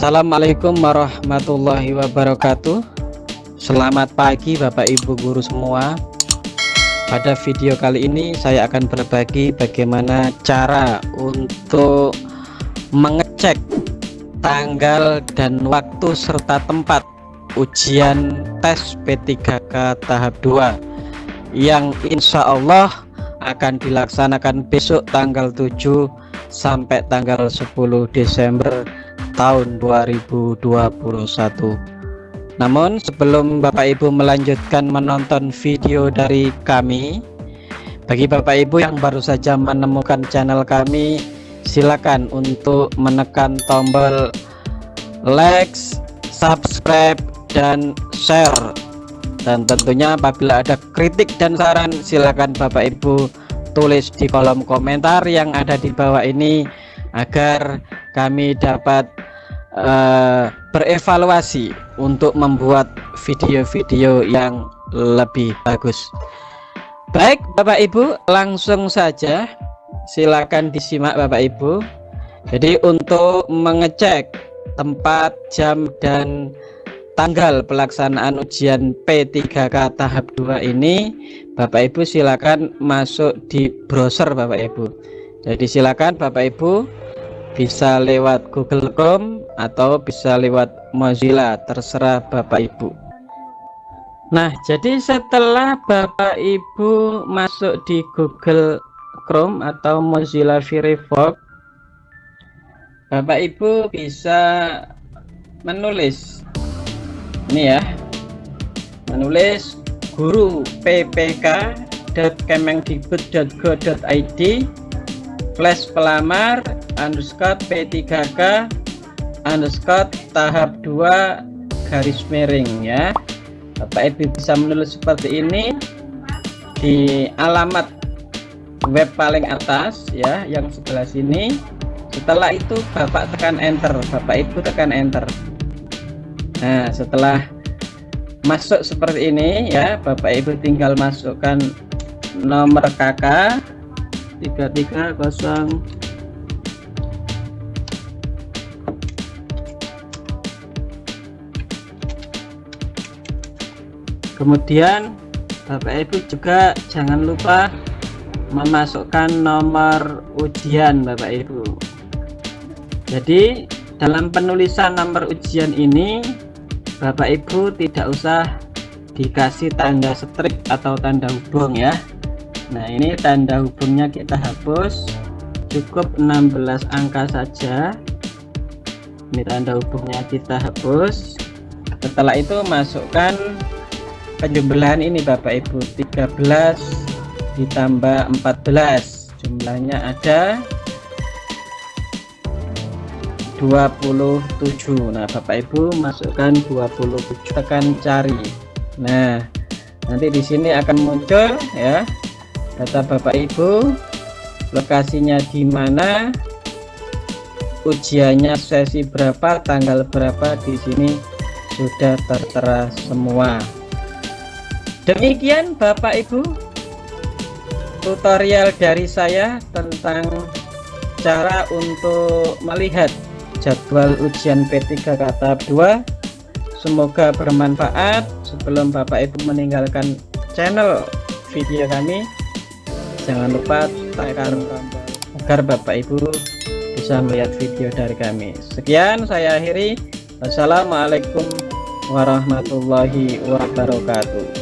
Assalamualaikum warahmatullahi wabarakatuh. Selamat pagi Bapak Ibu guru semua. Pada video kali ini saya akan berbagi bagaimana cara untuk mengecek tanggal dan waktu serta tempat ujian tes P3K tahap 2 yang insya Allah akan dilaksanakan besok tanggal 7 sampai tanggal 10 Desember tahun 2021 namun sebelum Bapak Ibu melanjutkan menonton video dari kami bagi Bapak Ibu yang baru saja menemukan channel kami silakan untuk menekan tombol like subscribe dan share. Dan tentunya apabila ada kritik dan saran silakan Bapak Ibu tulis di kolom komentar yang ada di bawah ini agar kami dapat uh, berevaluasi untuk membuat video-video yang lebih bagus. Baik Bapak Ibu langsung saja. Silakan disimak Bapak Ibu. Jadi untuk mengecek tempat jam dan tanggal pelaksanaan ujian P3K tahap 2 ini Bapak Ibu silakan masuk di browser Bapak Ibu. Jadi silakan Bapak Ibu bisa lewat Google Chrome atau bisa lewat Mozilla terserah Bapak Ibu. Nah jadi setelah Bapak Ibu masuk di Google Chrome atau Mozilla Firefox Bapak Ibu bisa menulis. Ini ya. Menulis guru ppk.kemengdikbud.go.id flash pelamar underscore P3K underscore tahap 2 garis miring ya. Bapak Ibu bisa menulis seperti ini. Di alamat web paling atas ya yang sebelah sini. Setelah itu Bapak tekan enter. Bapak Ibu tekan enter. Nah setelah masuk seperti ini ya Bapak Ibu tinggal masukkan nomor kakak 330 kemudian Bapak Ibu juga jangan lupa memasukkan nomor ujian Bapak Ibu. Jadi dalam penulisan nomor ujian ini Bapak Ibu tidak usah dikasih tanda strip atau tanda hubung ya. Nah ini tanda hubungnya kita hapus. Cukup 16 angka saja. Ini tanda hubungnya kita hapus. Setelah itu masukkan penjumlahan ini Bapak Ibu? 13 ditambah 14 jumlahnya ada 27 Nah Bapak Ibu masukkan 27 tekan cari. Nah nanti di sini akan muncul ya data Bapak Ibu lokasinya di mana ujiannya sesi berapa tanggal berapa di sini sudah tertera semua Demikian Bapak Ibu tutorial dari saya tentang cara untuk melihat jadwal ujian P3 tahap 2 semoga bermanfaat. Sebelum Bapak Ibu meninggalkan channel video kami jangan lupa tekan tombol agar Bapak Ibu bisa melihat video dari kami. Sekian saya akhiri. Wassalamualaikum warahmatullahi wabarakatuh